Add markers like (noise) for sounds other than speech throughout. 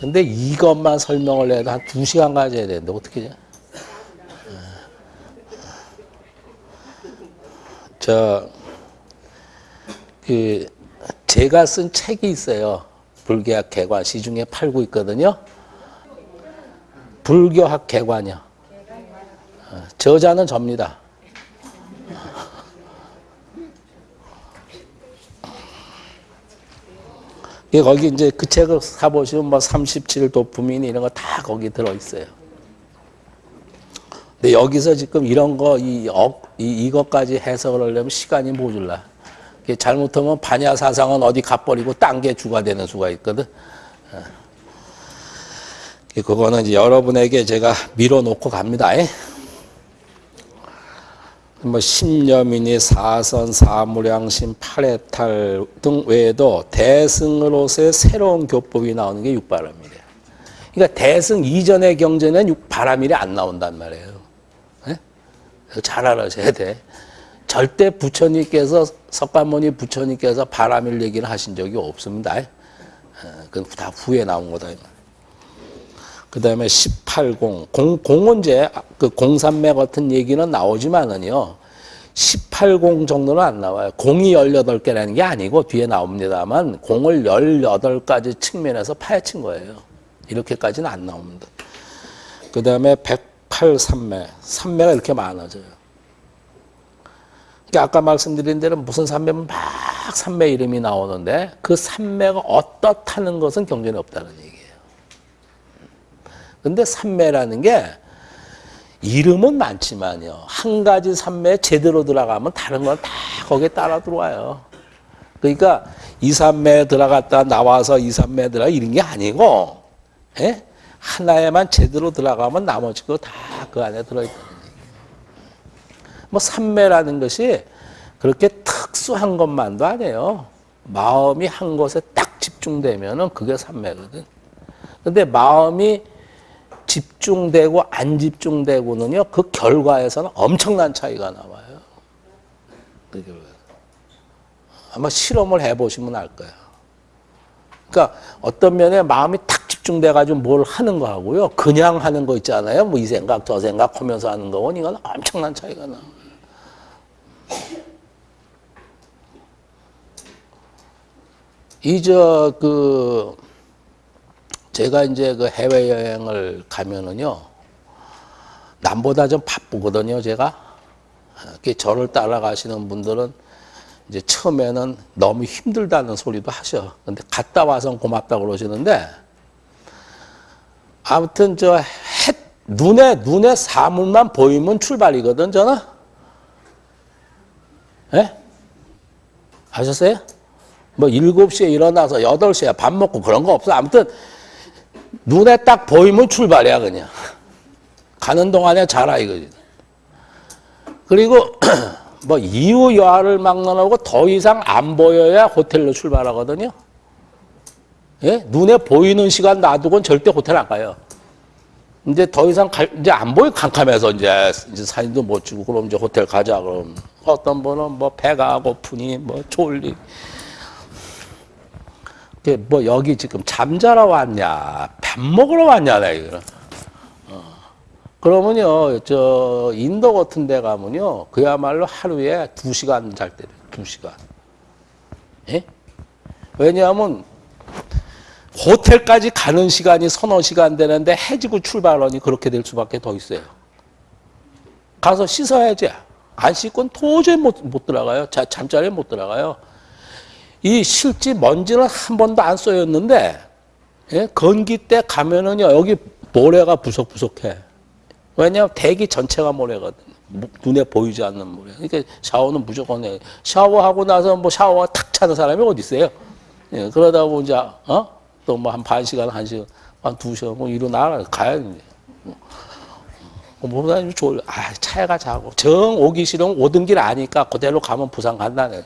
근데 이것만 설명을 해도 한두 시간 가져야 되는데 어떻게 해? 저, 그, 제가 쓴 책이 있어요. 불교학 개관 시중에 팔고 있거든요. 불교학 개관이요. 어, 저자는 접니다. 예, 거기 이제 그 책을 사보시면 뭐 37도품이니 이런 거 다 거기 들어있어요. 근데 여기서 지금 이런 거, 이, 억, 이, 이것까지 해석을 하려면 시간이 모질라. 잘못하면 반야 사상은 어디 가버리고 딴 게 주가 되는 수가 있거든. 어. 그거는 이제 여러분에게 제가 밀어놓고 갑니다. 에? 뭐 신념이니 사선, 사무량심, 팔해탈 등 외에도 대승으로서의 새로운 교법이 나오는 게 육바람이래요. 그러니까 대승 이전의 경전에는 육바람일이 안 나온단 말이에요. 네? 잘 알아셔야 돼. 절대 부처님께서 석가모니 부처님께서 바람일 얘기를 하신 적이 없습니다. 그건 다 후에 나온 거다. 그 다음에 18공, 공, 공원제, 그 공산매 같은 얘기는 나오지만은요, 18공 정도는 안 나와요. 공이 18개라는 게 아니고 뒤에 나옵니다만, 공을 18가지 측면에서 파헤친 거예요. 이렇게까지는 안 나옵니다. 그 다음에 108산매, 산매가 이렇게 많아져요. 그러니까 아까 말씀드린 대로 무슨 산매면 막 산매 이름이 나오는데, 그 산매가 어떻다는 것은 경전에 없다는 얘기예요. 근데 삼매라는 게 이름은 많지만요. 한 가지 삼매 제대로 들어가면 다른 건 다 거기에 따라 들어와요. 그러니까 이삼매 들어갔다 나와서 이삼매 들어가 이런 게 아니고 예? 하나에만 제대로 들어가면 나머지 거 다 그 안에 들어있다. 뭐 삼매라는 것이 그렇게 특수한 것만도 아니에요. 마음이 한 곳에 딱 집중되면 은 그게 삼매거든. 근데 마음이 집중되고 안 집중되고는요, 그 결과에서는 엄청난 차이가 나와요. 아마 실험을 해보시면 알 거예요. 그러니까 어떤 면에 마음이 탁 집중돼가지고 뭘 하는 거 하고요, 그냥 하는 거 있잖아요. 뭐 이 생각, 저 생각 하면서 하는 거는 이건 엄청난 차이가 나와요. 이저 그 제가 이제 그 해외 여행을 가면은요, 남보다 좀 바쁘거든요, 제가. 이렇게 저를 따라가시는 분들은 이제 처음에는 너무 힘들다는 소리도 하셔. 근데 갔다 와서 고맙다 그러시는데, 아무튼 저 해, 눈에, 눈에 사물만 보이면 출발이거든, 저는. 예? 아셨어요? 뭐 7시에 일어나서 8시에 밥 먹고 그런 거 없어. 아무튼 눈에 딱 보이면 출발이야 그냥. 가는 동안에 자라 이거지. 그리고 (clears throat) 뭐 이후 여하를 막론하고 더 이상 안 보여야 호텔로 출발하거든요. 예? 눈에 보이는 시간 놔두고는 절대 호텔 안 가요. 이제 더 이상 갈, 이제 안 보이 캄캄해서 이제, 이제 사진도 못 찍고 그럼 이제 호텔 가자 그럼. 어떤 분은 뭐 배가 고프니 뭐 졸리 뭐 여기 지금 잠자러 왔냐, 밥 먹으러 왔냐, 나 이거. 어. 그러면요, 저 인도 같은 데 가면요, 그야말로 하루에 두 시간 잘 때요, 두 시간. 예? 왜냐하면 호텔까지 가는 시간이 서너 시간 되는데 해지고 출발하니 그렇게 될 수밖에 더 있어요. 가서 씻어야지. 안 씻고는 도저히 못, 못 들어가요. 자, 잠자리에 못 들어가요. 이 실지 먼지는 한 번도 안 쏘였는데 예? 건기 때 가면은요 여기 모래가 부석부석해. 왜냐하면 대기 전체가 모래거든. 눈에 보이지 않는 모래. 그러니까 샤워는 무조건 해. 샤워하고 나서 뭐 샤워가 탁 차는 사람이 어디 있어요? 예, 그러다 이제 어? 또 뭐 한 반 시간, 한 시간, 한 두 시간 뭐 일어나 가야 돼. 뭐보다 졸. 아 차에가 자고 정 오기 싫으면 오던 길 아니까 그대로 가면 부산 간다네.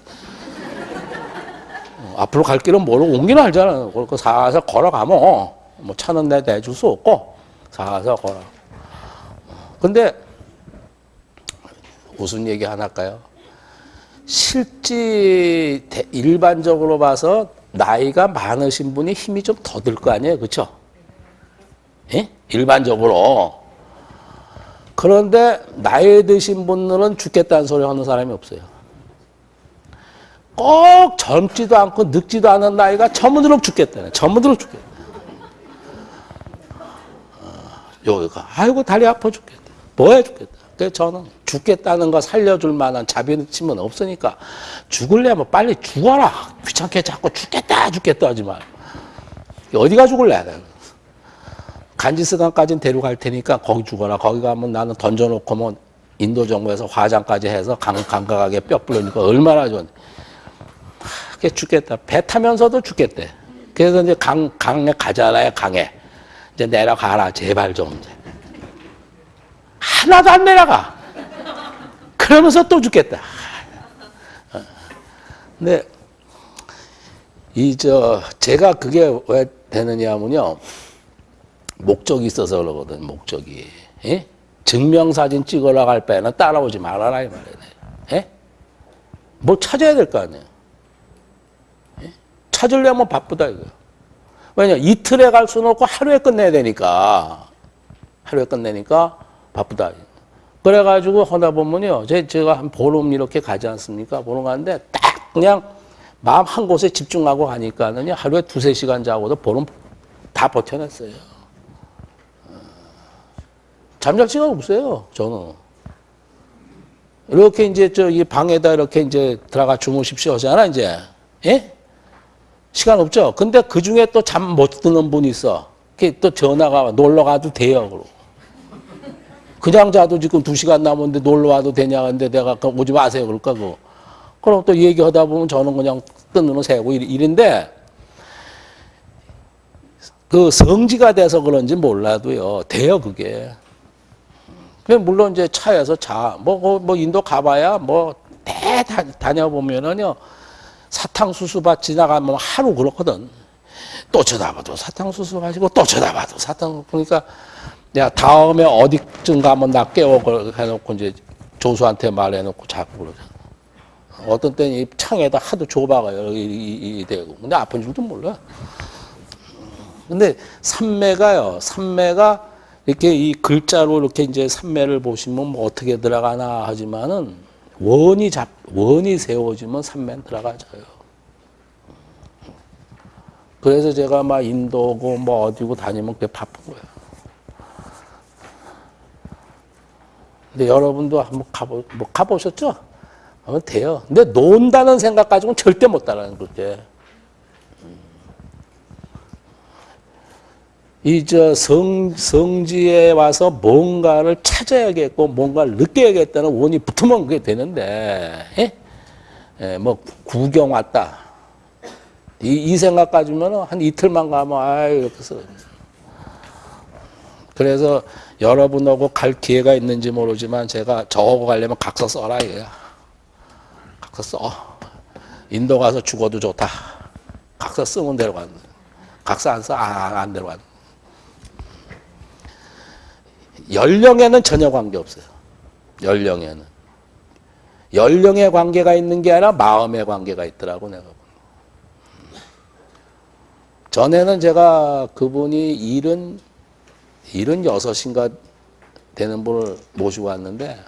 앞으로 갈 길은 모르고 옮기는 알잖아. 그 사서 걸어가면 뭐 차는 내 내줄 수 없고 사서 걸어. 근데 무슨 얘기 하나 할까요? 실제 대- 일반적으로 봐서 나이가 많으신 분이 힘이 좀 더 들 거 아니에요. 그렇죠? 예? 일반적으로. 그런데 나이 드신 분들은 죽겠다는 소리 하는 사람이 없어요. 꼭 젊지도 않고 늙지도 않은 나이가 전무드럭 죽겠다네. 전무드럭 죽겠다. 어, 여기가 아이고 다리 아파 죽겠다. 뭐해 죽겠다. 그래서 저는 죽겠다는 거 살려줄 만한 자비심은 없으니까 죽을래면 빨리 죽어라. 귀찮게 자꾸 죽겠다 죽겠다 하지 말. 어디가 죽을래? 간지스강까지는 데려갈 테니까 거기 죽어라. 거기 가면 나는 던져놓고 뭐 인도 정부에서 화장까지 해서 강, 강각하게 뼈 불러니까 얼마나 좋은 데. 그게 죽겠다. 배 타면서도 죽겠대. 그래서 이제 강, 강에 가잖아요, 강에. 이제 내려가라, 제발 좀. 하나도 안 내려가. 그러면서 또 죽겠다. 어. 근데, 이, 저, 제가 그게 왜 되느냐 하면요. 목적이 있어서 그러거든, 목적이. 예? 증명사진 찍으러 갈 때는 따라오지 말아라, 이 말이네. 예? 뭐 찾아야 될 거 아니에요. 예? 찾으려면 바쁘다, 이거. 왜냐, 이틀에 갈 수는 없고 하루에 끝내야 되니까. 하루에 끝내니까 바쁘다. 그래가지고 하다 보면요. 제, 제가 한 보름 이렇게 가지 않습니까? 보름 가는데 딱 그냥 마음 한 곳에 집중하고 가니까는요. 하루에 두세 시간 자고도 보름 다 버텨냈어요. 잠잘 시간 없어요, 저는. 이렇게 이제 저 이 방에다 이렇게 이제 들어가 주무십시오 하잖아, 이제. 예? 시간 없죠? 근데 그 중에 또 잠 못 드는 분이 있어. 또 전화가 와. 놀러 가도 돼요, 그러고. 그냥 자도 지금 두 시간 남았는데 놀러 와도 되냐, 근데 내가 그 오지 마세요, 그럴까, 그. 그럼 또 얘기하다 보면 저는 그냥 뜬 눈을 세고 일- 일인데, 그 성지가 돼서 그런지 몰라도요, 돼요, 그게. 물론 이제 차에서 자, 뭐, 뭐, 뭐 인도 가봐야 뭐, 대 다, 다녀보면은요, 사탕수수밭 지나가면 하루 그렇거든. 또 쳐다봐도 사탕수수밭이고, 또 쳐다봐도 사탕, 그러니까, 내가 다음에 어디쯤 가면 나 깨워, 그 해놓고 이제 조수한테 말해놓고 자꾸 그러잖아. 어떤 때는 이 창에다 하도 좁아가요, 이, 이, 이 대고. 근데 아픈 줄도 몰라. 근데 삼매가요, 삼매가 이렇게 이 글자로 이렇게 이제 삼매를 보시면 뭐 어떻게 들어가나 하지만은 원이 잡, 원이 세워지면 삼매는 들어가져요. 그래서 제가 막 인도고 뭐 어디고 다니면 그게 바쁜 거예요. 근데 여러분도 한번 가보, 뭐 가보셨죠? 하면 돼요. 근데 논다는 생각 가지고는 절대 못 따라하는 거지. 이 저 성, 성지에 와서 뭔가를 찾아야겠고 뭔가를 느껴야겠다는 원이 붙으면 그게 되는데, 예? 예, 뭐 구경 왔다. 이, 이 생각 가지면 한 이틀만 가면, 아 이렇게 써. 그래서 여러분하고 갈 기회가 있는지 모르지만 제가 저하고 가려면 각서 써라 이거야. 각서 써. 인도 가서 죽어도 좋다. 각서 쓰면 거야. 각서 안 써? 아, 안 데려가는 거야. 연령에는 전혀 관계 없어요. 연령에는. 연령의 관계가 있는 게 아니라 마음의 관계가 있더라고, 내가. 전에는 제가 그분이 일은, 일은 여섯인가 되는 분을 모시고 왔는데,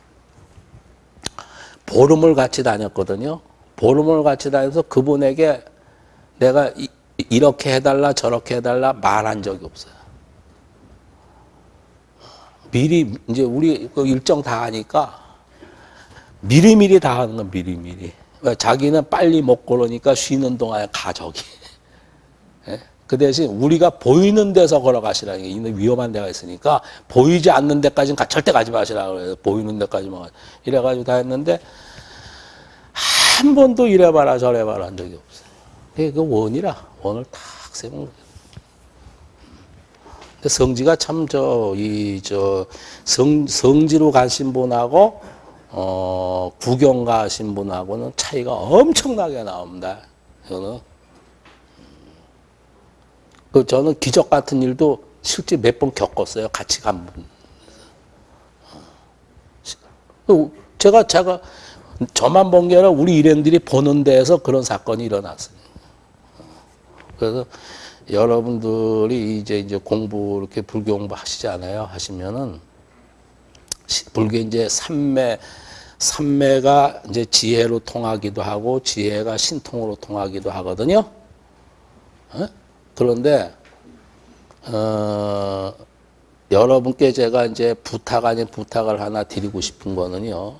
보름을 같이 다녔거든요. 보름을 같이 다녀서 그분에게 내가 이, 이렇게 해달라, 저렇게 해달라 말한 적이 없어요. 미리 이제 우리 그 일정 다 하니까 미리미리 다 하는 건 미리미리. 왜? 자기는 빨리 먹고 그러니까 쉬는 동안에 가 저기. 예? 그 대신 우리가 보이는 데서 걸어가시라는 게 있는 위험한 데가 있으니까 보이지 않는 데까지는 가- 절대 가지 마시라 그래요. 보이는 데까지만 가- 이래가지고 다 했는데 한 번도 이래봐라 저래봐라 한 적이 없어요. 그게 그 원이라 원을 탁 거예요. 근데 성지가 참 저 이 저 성 성지로 가신 분하고 어 구경 가신 분하고는 차이가 엄청나게 나옵니다. 이거는 그 저는 기적 같은 일도 실제 몇 번 겪었어요. 같이 간 분. 그 제가 제가 저만 본 게 아니라 우리 일행들이 보는 데에서 그런 사건이 일어났어요. 그래서 여러분들이 이제 이제 공부 이렇게 불교 공부 하시잖아요. 하시면은 시- 불교 이제 삼매 삼매가 이제 지혜로 통하기도 하고 지혜가 신통으로 통하기도 하거든요. 어? 그런데 어, 여러분께 제가 이제 부탁 아닌 부탁을 하나 드리고 싶은 거는요.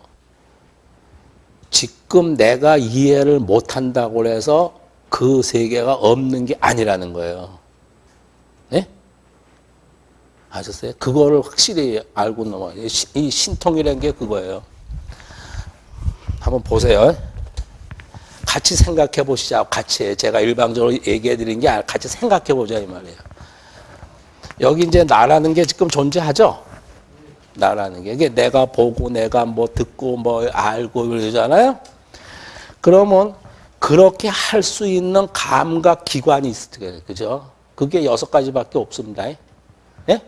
지금 내가 이해를 못한다고 해서 그 세계가 없는 게 아니라는 거예요. 네? 아셨어요? 그거를 확실히 알고 넘어요. 이 신통이라는 게 그거예요. 한번 보세요. 같이 생각해 보시자. 같이 제가 일방적으로 얘기해 드린 게 같이 생각해 보자 이 말이에요. 여기 이제 나라는 게 지금 존재하죠. 나라는 게 이게 내가 보고 내가 뭐 듣고 뭐 알고 이러잖아요. 그러면 그렇게 할 수 있는 감각 기관이 있을 거예요. 그죠? 그게 여섯 가지밖에 없습니다. 예?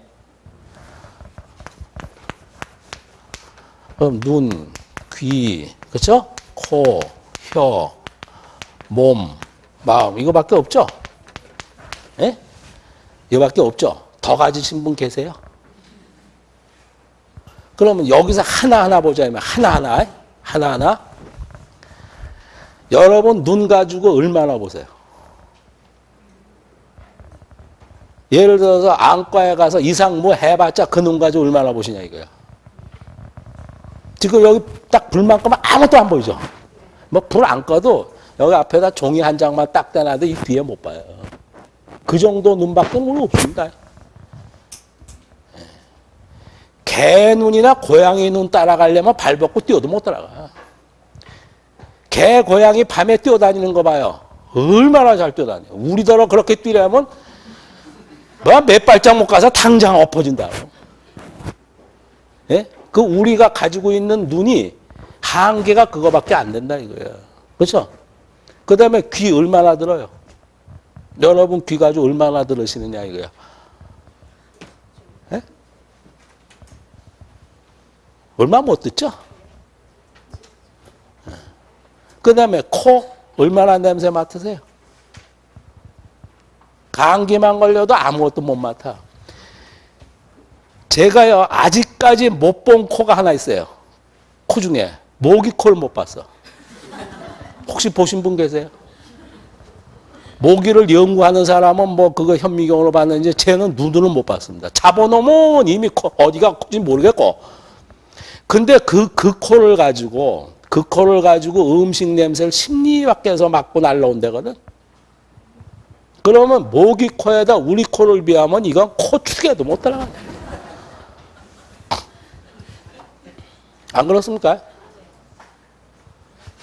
그럼 눈, 귀, 그렇죠? 코, 혀, 몸, 마음 이거밖에 없죠? 예? 이거밖에 없죠? 더 가지신 분 계세요? 그러면 여기서 하나하나 보자. 면 하나하나. 하나하나. 여러분 눈 가지고 얼마나 보세요. 예를 들어서 안과에 가서 이상무 해봤자 그 눈 가지고 얼마나 보시냐 이거야. 지금 여기 딱 불만 끄면 아무것도 안 보이죠. 뭐 불 안 꺼도 여기 앞에다 종이 한 장만 딱 대놔도 이 뒤에 못 봐요. 그 정도 눈밖에는 오늘 없습니다. 개 눈이나 고양이 눈 따라가려면 발 벗고 뛰어도 못 따라가. 개, 고양이 밤에 뛰어다니는 거 봐요. 얼마나 잘 뛰어다녀. 우리더러 그렇게 뛰려면 뭐몇 발짝 못 가서 당장 엎어진다. 예? 그 우리가 가지고 있는 눈이 한계가 그거밖에 안 된다 이거예요. 그렇죠? 그 다음에 귀 얼마나 들어요? 여러분 귀 가지고 얼마나 들으시느냐 이거야. 예? 얼마 못 듣죠? 그 다음에 코 얼마나 냄새 맡으세요? 감기만 걸려도 아무것도 못 맡아. 제가요 아직까지 못 본 코가 하나 있어요. 코 중에 모기 코를 못 봤어. 혹시 보신 분 계세요? 모기를 연구하는 사람은 뭐 그거 현미경으로 봤는지 쟤는 눈으로 못 봤습니다. 잡아놓으면 이미 코, 어디가 코인지 모르겠고. 근데 그, 그 코를 가지고, 그 코를 가지고 음식 냄새를 심리 밖에서 맡고 날라온다거든. 그러면 모기 코에다 우리 코를 비하면 이건 코 축에도 못 따라가. 안 그렇습니까?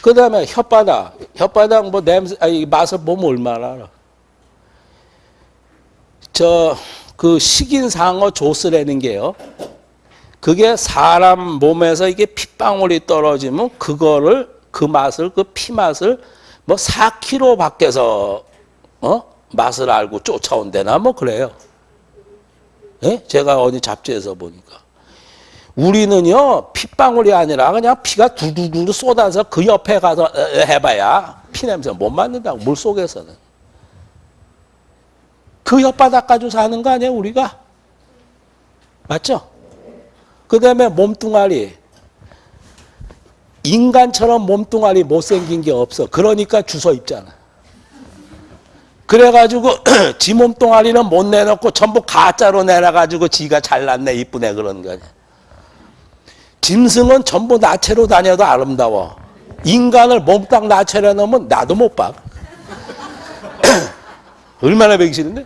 그 다음에 혓바닥. 혓바닥 뭐 냄새, 아니, 맛을 보면 얼마나 알아. 저, 그 식인 상어 조스라는 게요. 그게 사람 몸에서 이게 핏방울이 떨어지면 그거를, 그 맛을, 그 피맛을 뭐 4km 밖에서, 어? 맛을 알고 쫓아온대나 뭐 그래요. 예? 제가 어디 잡지에서 보니까. 우리는요 핏방울이 아니라 그냥 피가 두두두 쏟아서 그 옆에 가서 해봐야 피 냄새 못 맡는다고 물 속에서는 그 혓바닥 가지고 사는 거 아니에요 우리가 맞죠? 그 다음에 몸뚱아리 인간처럼 몸뚱아리 못생긴 게 없어 그러니까 주소 입잖아 그래가지고 (clears throat) 지 몸뚱아리는 못 내놓고 전부 가짜로 내놔가지고 지가 잘났네 이쁘네 그런 거냐 짐승은 전부 나체로 다녀도 아름다워. 인간을 몸딱 나체로 넣으면 나도 못 봐. (clears throat) 얼마나 배기 싫은데?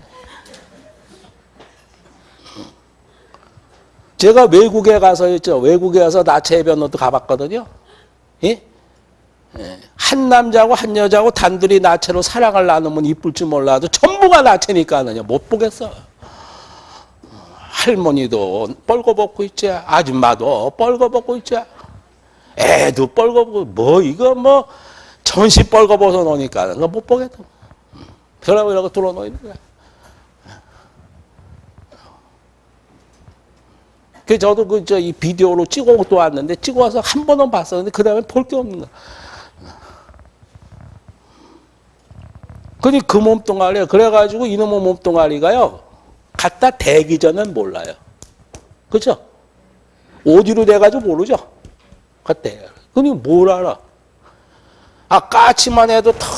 제가 외국에 가서 있죠. 외국에 가서 나체 해변도 가봤거든요. 예? 예. 한 남자고 한 여자고 단둘이 나체로 사랑을 나누면 이쁠지 몰라도 전부가 나체니까는요. 못 보겠어. 할머니도 뻘거벗고 있지 아줌마도 뻘거벗고 있지 애도 뻘거벗고 뭐 이거 뭐 전시 뻘거벗어 놓으니까 못 보겠다 그러고 이러고 뚫어놓는 거야 그 저도 그 저 이 비디오로 찍어 또 왔는데 찍어 와서 한 번은 봤었는데 그 다음에 볼 게 없는 거야. 그 몸뚱아리야. 그래가지고 이놈의 몸뚱아리가요. 갖다 대기 전엔 몰라요. 그죠? 어디로 돼가지고 모르죠? 그때. 그니 뭘 알아? 아, 까치만 해도 탁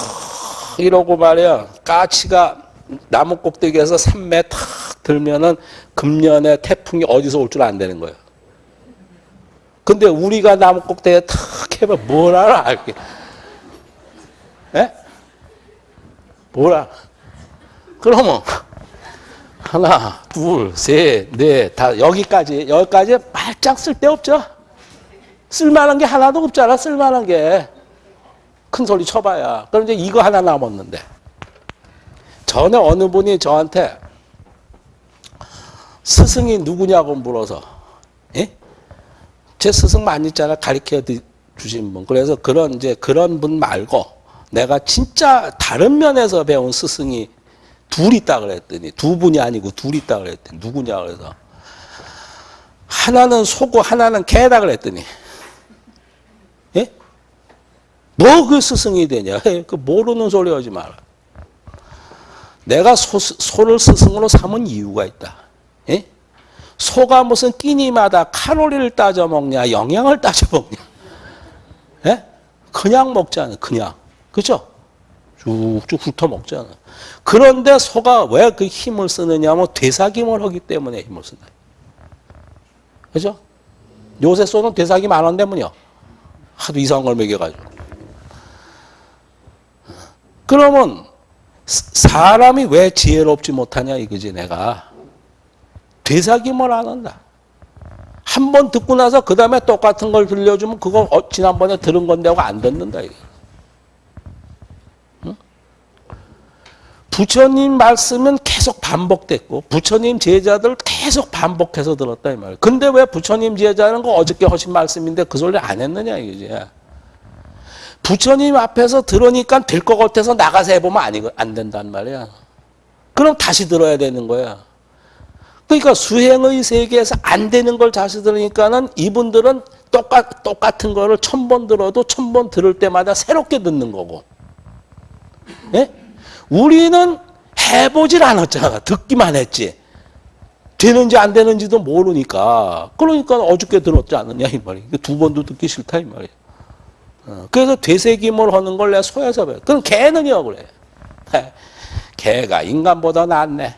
이러고 말이야. 까치가 나무 꼭대기에서 3매 탁 들면은 금년에 태풍이 어디서 올 줄안 되는 거예요. 근데 우리가 나무 꼭대기에 탁 해봐 뭘 알아? 이렇게. 예? 뭘 알아? 그러면 하나, 둘, 셋, 넷, 다 여기까지 여기까지 발짝 쓸데없죠. 쓸만한 게 하나도 없잖아. 쓸만한 게. 큰 소리 쳐봐야. 그럼 이제 이거 하나 남았는데. 전에 어느 분이 저한테 스승이 누구냐고 물어서, 예? 제 스승 많이 있잖아. 가르쳐 주신 분. 그래서 그런, 이제 그런 분 말고 내가 진짜 다른 면에서 배운 스승이 둘 있다 그랬더니 두 분이 아니고 둘 있다 그랬더니 누구냐 그래서 하나는 소고 하나는 개다 그랬더니 예? 뭐 그 스승이 되냐? (laughs) 그 모르는 소리 하지 마라. 내가 소, 소를 스승으로 삼은 이유가 있다. 예? 소가 무슨 끼니마다 칼로리를 따져 먹냐, 영양을 따져 먹냐? 예? 그냥 먹잖아, 그냥. 그죠? 쭉쭉 훑어 먹잖아. 그런데 소가 왜 그 힘을 쓰느냐 면 되사김을 하기 때문에 힘을 쓴다. 그죠? 요새 소는 되사김 안 한다면요. 하도 이상한 걸 먹여가지고. 그러면 사람이 왜 지혜롭지 못하냐 이거지 내가. 되사김을 안 한다. 한 번 듣고 나서 그 다음에 똑같은 걸 들려주면 그거 어, 지난번에 들은 건데 하고 안 듣는다 이거. 부처님 말씀은 계속 반복됐고 부처님 제자들 계속 반복해서 들었다 이 말이에요. 근데 왜 부처님 제자는 거 어저께 하신 말씀인데 그 소리 안 했느냐 이거지. 부처님 앞에서 들으니까 될 것 같아서 나가서 해보면 아니, 안 된단 말이야. 그럼 다시 들어야 되는 거야. 그러니까 수행의 세계에서 안 되는 걸 다시 들으니까는 이분들은 똑같, 똑같은 거를 천 번 들어도 천 번 들을 때마다 새롭게 듣는 거고. 예? 우리는 해보질 않았잖아. 듣기만 했지. 되는지 안 되는지도 모르니까. 그러니까 어저께 들었지 않느냐, 이 말이야. 두 번도 듣기 싫다, 이 말이야. 어, 그래서 되새김을 하는 걸 내가 소에서 배워. 그럼 개는요, 그래. 개가 인간보다 낫네.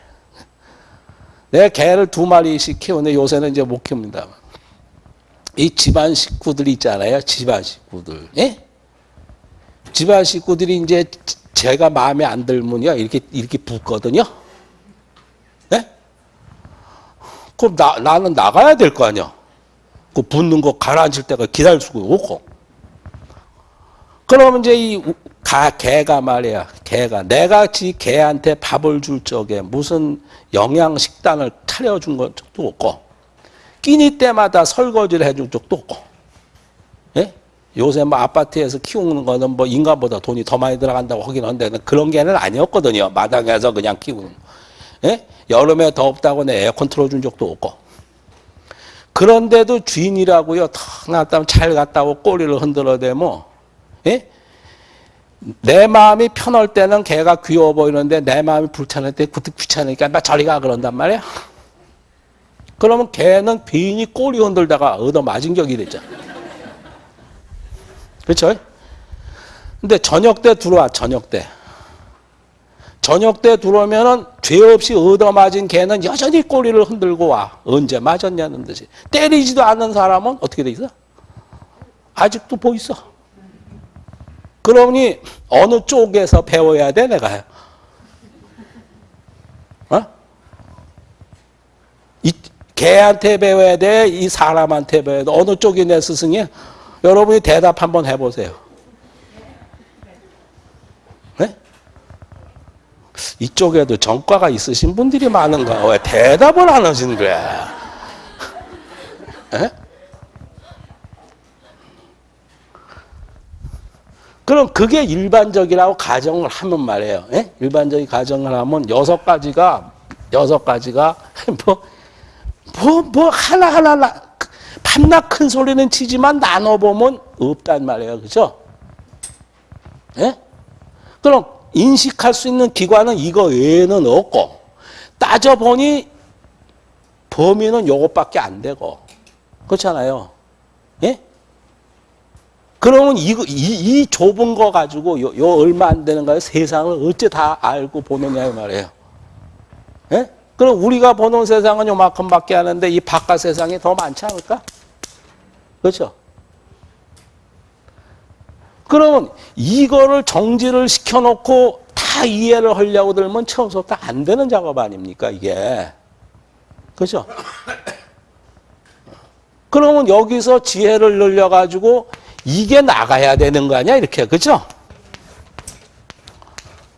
내가 개를 두 마리씩 키우는데 요새는 이제 못 키웁니다. 이 집안 식구들 있잖아요. 집안 식구들. 예? 집안 식구들이 이제 제가 마음에 안 들면요. 이렇게, 이렇게 붙거든요. 예? 그럼 나, 나는 나가야 될 거 아니야. 그 붙는 거 가라앉을 때가 기다릴 수가 없고. 그러면 이제 이 가, 개가 말이야. 개가. 내가 지 개한테 밥을 줄 적에 무슨 영양 식단을 차려준 적도 없고, 끼니 때마다 설거지를 해준 적도 없고, 예? 요새 뭐 아파트에서 키우는 거는 뭐 인간보다 돈이 더 많이 들어간다고 하긴 한데 그런 게는 아니었거든요. 마당에서 그냥 키우는. 예? 여름에 덥다고 내 에어컨 틀어준 적도 없고. 그런데도 주인이라고요. 탁 나왔다면 잘 갔다 오고 꼬리를 흔들어대면, 예? 내 마음이 편할 때는 걔가 귀여워 보이는데 내 마음이 불편할 때 귀찮으니까 나 저리 가 그런단 말이야. 그러면 걔는 괜히 꼬리 흔들다가 얻어 맞은 격이 되죠. 그렇죠? 근데 저녁 때 들어와 저녁 때. 저녁 때 들어오면은 죄 없이 얻어맞은 개는 여전히 꼬리를 흔들고 와. 언제 맞았냐는 듯이. 때리지도 않는 사람은 어떻게 돼 있어? 아직도 보고 있어. 그러니 어느 쪽에서 배워야 돼 내가? 어? 이 개한테 배워야 돼? 이 사람한테 배워야 돼? 어느 쪽이 내 스승이야? 여러분이 대답 한번 해보세요. 네? 이쪽에도 전과가 있으신 분들이 많은가? 왜 대답을 안 하시는 거야? 네? 그럼 그게 일반적이라고 가정을 하면 말이에요. 예? 일반적인 가정을 하면 여섯 가지가 여섯 가지가 (laughs) 뭐, 뭐, 뭐, 하나하나, 나, 밤낮 큰 소리는 치지만 나눠 보면 없단 말이에요. 그죠? 예? 그럼 인식할 수 있는 기관은 이거 외에는 없고, 따져보니 범위는 요것밖에 안 되고, 그렇잖아요. 예? 그러면 이, 이, 이 좁은 거 가지고 요, 요 얼마 안 되는 거예요. 세상을 어째 다 알고 보느냐 이 말이에요. 예? 그럼 우리가 보는 세상은 요만큼밖에 하는데 이 바깥 세상이 더 많지 않을까? 그렇죠? 그러면 이거를 정지를 시켜놓고 다 이해를 하려고 들면 처음부터 안 되는 작업 아닙니까 이게? 그렇죠? 그러면 여기서 지혜를 늘려가지고 이게 나가야 되는 거 아니야? 이렇게. 그죠?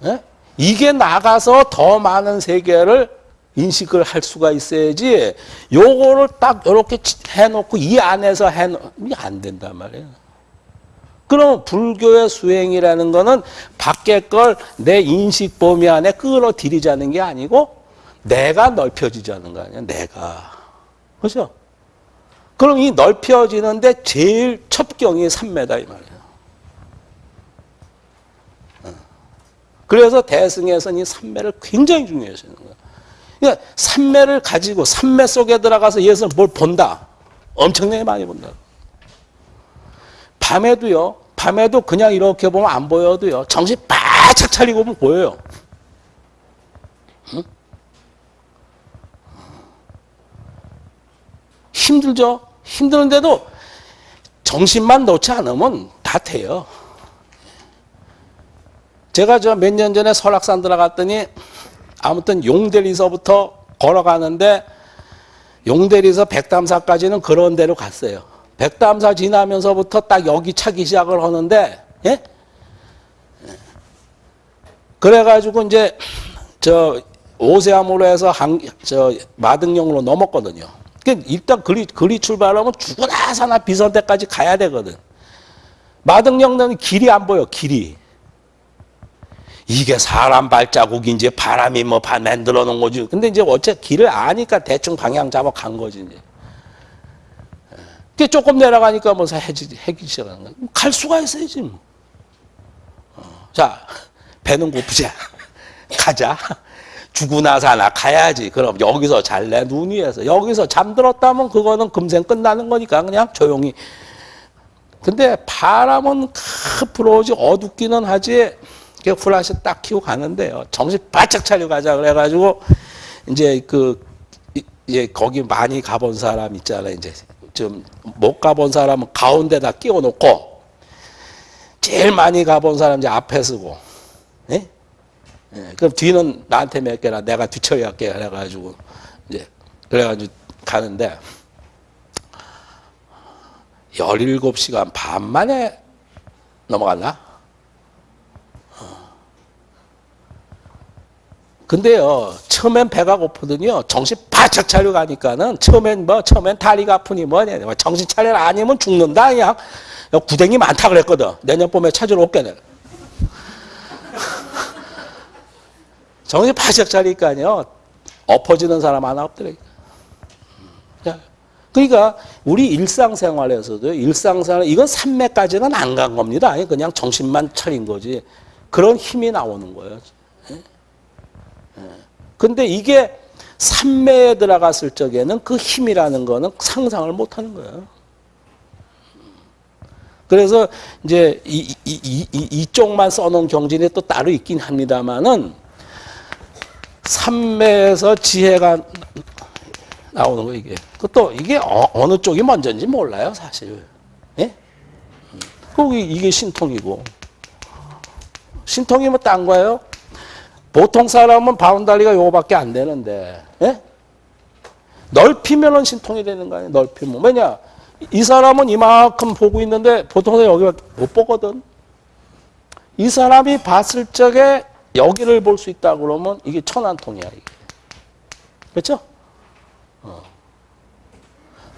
예? 이게 나가서 더 많은 세계를 인식을 할 수가 있어야지 요거를 딱 이렇게 해놓고 이 안에서 해놓으면 안 된단 말이에요. 그럼 불교의 수행이라는 거는 밖에 걸 내 인식 범위 안에 끌어들이자는 게 아니고 내가 넓혀지자는 거 아니야. 내가. 그죠? 그럼 이 넓혀지는데 제일 첩경이 3m 이 말이에요. 어. 그래서 대승에서는 이 3매를 굉장히 중요시하는 거예요. 그러니까 3매를 가지고 3매 속에 들어가서 예수는 뭘 본다. 엄청나게 많이 본다. 밤에도요. 밤에도 그냥 이렇게 보면 안 보여도요. 정신 바짝 차리고 보면 보여요. 응? 힘들죠? 힘드는데도 정신만 놓지 않으면 다 돼요. 제가 저 몇 년 전에 설악산 들어갔더니 아무튼 용대리서부터 걸어가는데 용대리서 백담사까지는 그런 데로 갔어요. 백담사 지나면서부터 딱 여기 차기 시작을 하는데 예? 그래가지고 이제 저 오세암으로 해서 한, 저 마등령으로 넘었거든요. 일단 그리, 그리 출발하면 죽으나 사나 비선대까지 가야 되거든. 마등령은 길이 안 보여, 길이. 이게 사람 발자국인지 바람이 뭐 만들어 놓은 거지. 근데 이제 어째 길을 아니까 대충 방향 잡아 간 거지, 이제. 그 조금 내려가니까 뭐 해지, 해기 시작하는 거야. 갈 수가 있어야지, 뭐. 어, 자, 배는 고프자. (laughs) 가자. 죽으나 사나 가야지. 그럼 여기서 잘래 눈 위에서 여기서 잠들었다면 그거는 금생 끝나는 거니까 그냥 조용히. 근데 바람은 불어오지 어둡기는 하지. 플라시 딱 키고 가는데요. 정신 바짝 차리고 가자 그래가지고 이제 그 이제 거기 많이 가본 사람 있잖아요. 이제 좀 못 가본 사람은 가운데다 끼워 놓고 제일 많이 가본 사람 이제 앞에 서고. 네? 예, 그럼 뒤는 나한테 맡겨라. 내가 뒤처리 할게. 그래가지고, 이제, 그래가지고 가는데, 17시간 반 만에 넘어갔나? 어. 근데요, 처음엔 배가 고프더니요, 정신 바짝 차려 가니까는, 처음엔 뭐, 처음엔 다리가 아프니 뭐냐, 뭐 정신 차려 아니면 죽는다, 그냥. 구댕이 많다 그랬거든. 내년 봄에 찾으러 올게, 내가. 정신 바짝 차리니까요. 엎어지는 사람 하나 없더라고요. 그러니까 우리 일상생활에서도 일상생활 이건 산매까지는 안 간 겁니다. 그냥 정신만 차린 거지. 그런 힘이 나오는 거예요. 예? 예. 근데 이게 산매에 들어갔을 적에는 그 힘이라는 거는 상상을 못 하는 거예요. 그래서 이제 이, 이, 이, 이 쪽만 써놓은 경진이 또 따로 있긴 합니다만은 삼매에서 지혜가 나오는 거 이게. 또 이게 어, 느 쪽이 먼저인지 몰라요 사실. 예? 거기 이게 신통이고 신통이 뭐딴 거예요? 보통 사람은 바운다리가 요거밖에 안 되는데 예? 넓히면은 신통이 되는 거 아니에요? 넓히면 왜냐? 이 사람은 이만큼 보고 있는데 보통 여기밖에 못 보거든. 이 사람이 봤을 적에 여기를 볼 수 있다 그러면 이게 천안 통이야. 이게. 그렇죠? 어.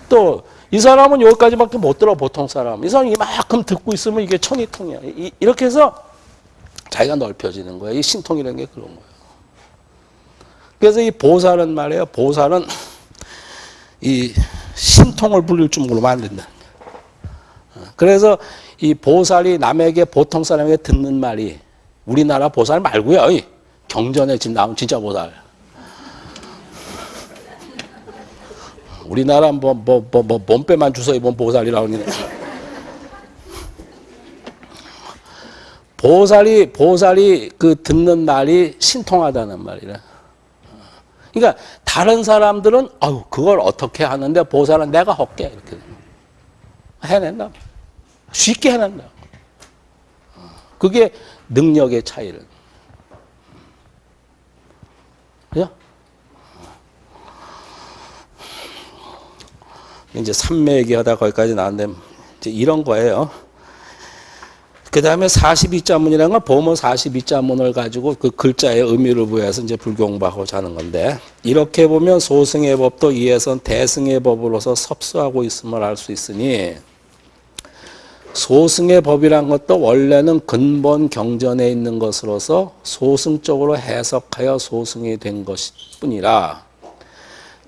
또이 사람은 여기까지밖에 못 들어 보통 사람. 이 사람이 이만큼 듣고 있으면 이게 천이 통이야. 이, 이렇게 해서 자기가 넓혀지는 거야. 이 신통이라는 게 그런 거예요. 그래서 이 보살은 말이에요. 보살은 이 신통을 불릴 줄 모르면 안 된다. 어, 그래서 이 보살이 남에게 보통 사람에게 듣는 말이 우리나라 보살 말고요. 이 경전에 지금 나온 진짜 보살. 우리나라 뭐 뭐 뭐 뭐 몸빼만 주워 입은 보살이라고 그러네. 보살이 보살이 그 듣는 말이 신통하다는 말이라. 그러니까 다른 사람들은 아유 그걸 어떻게 하는데 보살은 내가 할게 이렇게 해낸다. 쉽게 해낸다. 그게 능력의 차이를. 그죠? 이제 삼매 얘기하다 거기까지 나왔는데 이제 이런 거예요. 그 다음에 42자문이라는 건 보모 42자문을 가지고 그 글자의 의미를 부여해서 이제 불교 공부하고자 하는 건데 이렇게 보면 소승의 법도 이에선 대승의 법으로서 섭수하고 있음을 알 수 있으니 소승의 법이란 것도 원래는 근본 경전에 있는 것으로서 소승적으로 해석하여 소승이 된 것일 뿐이라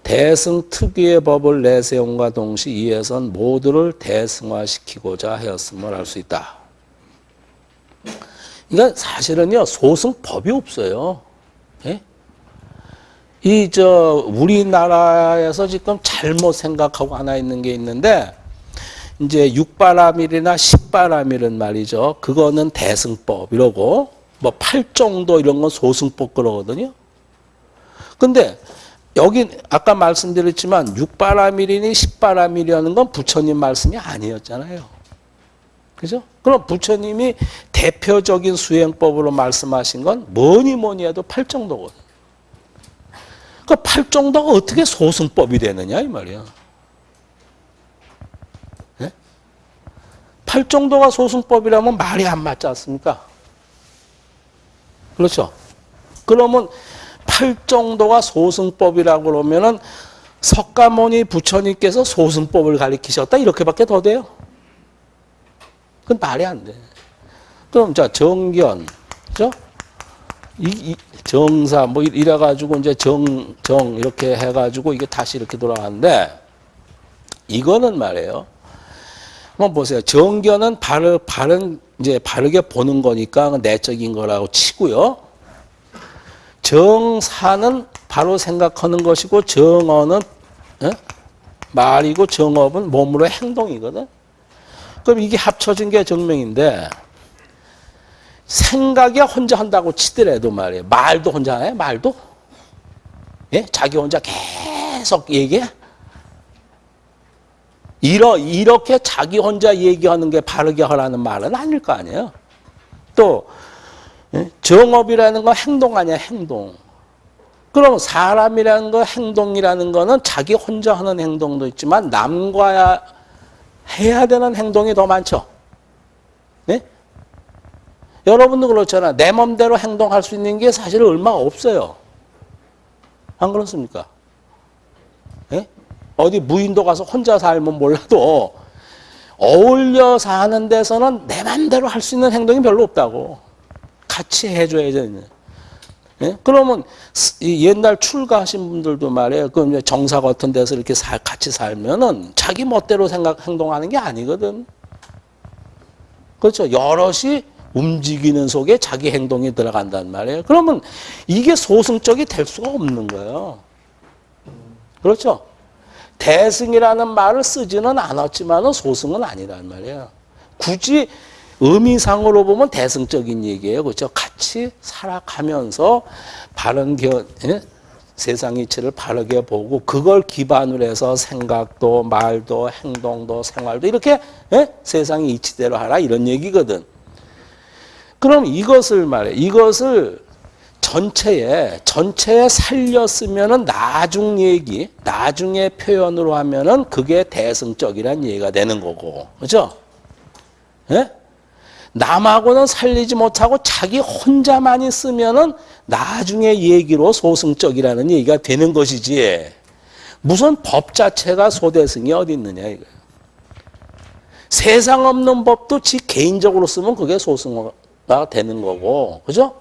대승 특유의 법을 내세움과 동시 이에선 모두를 대승화시키고자 하였음을 알 수 있다. 그러니까 사실은요 소승 법이 없어요. 예? 이저 우리나라에서 지금 잘못 생각하고 하나 있는 게 있는데 이제 육바라밀이나 십바라밀은 말이죠. 그거는 대승법 이러고 뭐 팔정도 이런 건 소승법 그러거든요. 근데 여기 아까 말씀드렸지만 육바라밀이니 십바라밀이라는 건 부처님 말씀이 아니었잖아요. 그죠? 그럼 부처님이 대표적인 수행법으로 말씀하신 건 뭐니 뭐니 해도 팔정도거든. 그 팔정도가 어떻게 소승법이 되느냐 이 말이야. 팔 정도가 소승법이라면 말이 안 맞지 않습니까? 그렇죠? 그러면 8 정도가 소승법이라고 그러면은 석가모니 부처님께서 소승법을 가리키셨다 이렇게밖에 더 돼요. 그건 말이 안 돼. 그럼 자 정견, 그죠? 이, 이, 정사 뭐 이래 가지고 이제 정 정 이렇게 해 가지고 이게 다시 이렇게 돌아가는데 이거는 말이에요. 한번 보세요. 정견은 바르 바른 이제 바르게 보는 거니까 내적인 거라고 치고요. 정사는 바로 생각하는 것이고 정어는 에? 말이고 정업은 몸으로 행동이거든. 그럼 이게 합쳐진 게 정명인데 생각이 혼자 한다고 치더라도 말이에요. 말도 혼자 해? 말도? 예? 자기 혼자 계속 얘기해? 이러, 이렇게 자기 혼자 얘기하는 게 바르게 하라는 말은 아닐 거 아니에요. 또 예? 정업이라는 건 행동 아니야, 행동. 그럼 사람이라는 거, 행동이라는 거는 자기 혼자 하는 행동도 있지만 남과 해야 되는 행동이 더 많죠. 네? 여러분도 그렇잖아. 내 맘대로 행동할 수 있는 게 사실 얼마 없어요. 안 그렇습니까? 네? 어디 무인도 가서 혼자 살면 몰라도 어울려 사는 데서는 내 맘대로 할 수 있는 행동이 별로 없다고. 같이 해줘야죠. 예? 그러면 옛날 출가하신 분들도 말이에요. 그 정사 같은 데서 이렇게 살, 같이 살면은 자기 멋대로 생각, 행동하는 게 아니거든. 그렇죠. 여럿이 움직이는 속에 자기 행동이 들어간단 말이에요. 그러면 이게 소승적이 될 수가 없는 거예요. 그렇죠. 대승이라는 말을 쓰지는 않았지만 소승은 아니란 말이에요. 굳이 의미상으로 보면 대승적인 얘기예요. 그렇죠? 같이 살아가면서 바른 겨, 예? 세상 이치를 바르게 보고 그걸 기반으로 해서 생각도 말도 행동도 생활도 이렇게 예? 세상의 이치대로 하라 이런 얘기거든. 그럼 이것을 말해 이것을 전체에 전체에 살렸으면은 나중 얘기 나중에 표현으로 하면은 그게 대승적이란 얘기가 되는 거고 그죠? 예? 남하고는 살리지 못하고 자기 혼자만이 쓰면은 나중에 얘기로 소승적이라는 얘기가 되는 것이지. 무슨 법 자체가 소대승이 어디 있느냐 이거. 세상 없는 법도 지 개인적으로 쓰면 그게 소승화가 되는 거고, 그죠?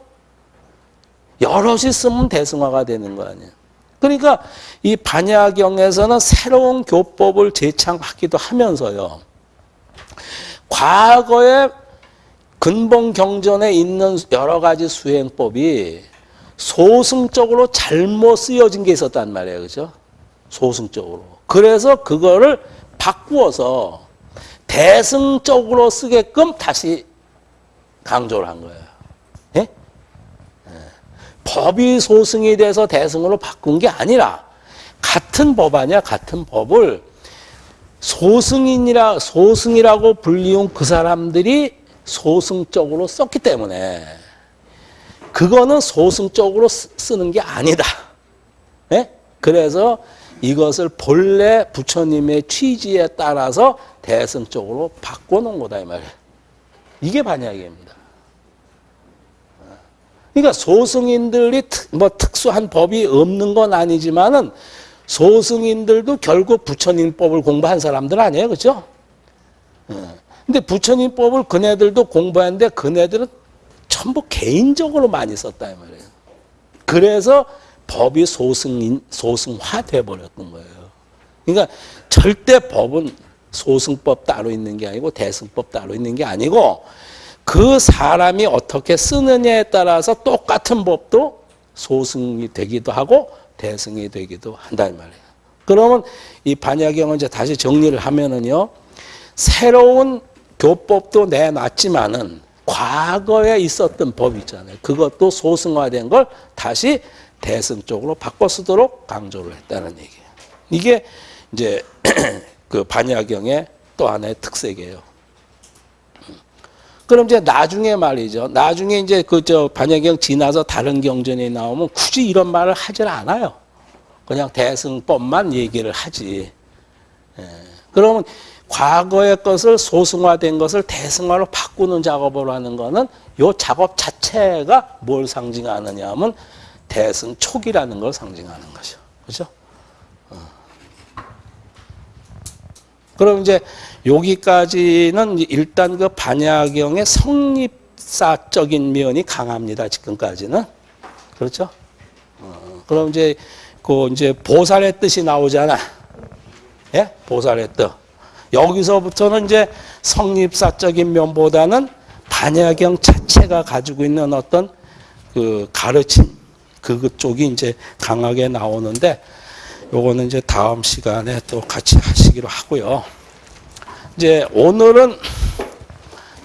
여럿이 쓰면 대승화가 되는 거 아니야. 그러니까 이 반야경에서는 새로운 교법을 제창하기도 하면서요. 과거에 근본 경전에 있는 여러 가지 수행법이 소승적으로 잘못 쓰여진 게 있었단 말이에요. 그죠? 소승적으로. 그래서 그거를 바꾸어서 대승적으로 쓰게끔 다시 강조를 한 거예요. 법이 소승이 돼서 대승으로 바꾼 게 아니라 같은 법 아니야 같은 법을 소승인이라 소승이라고 불리운 그 사람들이 소승적으로 썼기 때문에 그거는 소승적으로 쓰- 쓰는 게 아니다. 예? 그래서 이것을 본래 부처님의 취지에 따라서 대승적으로 바꿔놓은 거다 이 말이에요. 이게 반야기입니다. 그러니까 소승인들이 특, 뭐 특수한 법이 없는 건 아니지만은 소승인들도 결국 부처님법을 공부한 사람들 아니에요, 그렇죠? 근데 부처님법을 그네들도 공부했는데 그네들은 전부 개인적으로 많이 썼다 이 말이에요. 그래서 법이 소승인 소승화 돼 버렸던 거예요. 그러니까 절대 법은 소승법 따로 있는 게 아니고 대승법 따로 있는 게 아니고 그 사람이 어떻게 쓰느냐에 따라서 똑같은 법도 소승이 되기도 하고 대승이 되기도 한다 이 말이에요. 그러면 이 반야경을 이제 다시 정리를 하면은요. 새로운 교법도 내놨지만은 과거에 있었던 법 있잖아요. 그것도 소승화된 걸 다시 대승 쪽으로 바꿔 쓰도록 강조를 했다는 얘기예요. 이게 이제 (clears throat) 그 반야경의 또 하나의 특색이에요. 그럼 이제 나중에 말이죠. 나중에 이제 그 저 반야경 지나서 다른 경전이 나오면 굳이 이런 말을 하질 않아요. 그냥 대승법만 얘기를 하지. 예. 그러면 과거의 것을 소승화된 것을 대승화로 바꾸는 작업을 하는 거는 요 작업 자체가 뭘 상징하느냐 하면 대승 촉이라는 걸 상징하는 거죠. 그죠? 그럼 이제 여기까지는 일단 그 반야경의 성립사적인 면이 강합니다. 지금까지는. 그렇죠? 어, 그럼 이제 그 이제 보살의 뜻이 나오잖아. 예? 보살의 뜻. 여기서부터는 이제 성립사적인 면보다는 반야경 자체가 가지고 있는 어떤 그 가르침 그쪽이 이제 강하게 나오는데 요거는 이제 다음 시간에 또 같이 하시기로 하고요. 이제 오늘은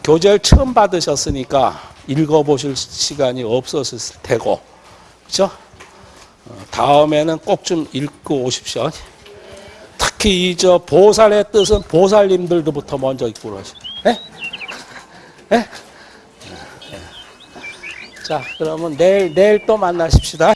교재를 처음 받으셨으니까 읽어보실 시간이 없었을 테고, 그죠? 어, 다음에는 꼭 좀 읽고 오십시오. 특히 이 저 보살의 뜻은 보살님들도부터 먼저 읽고 그러시죠. 네? 네? 자, 그러면 내일, 내일 또 만나십시다.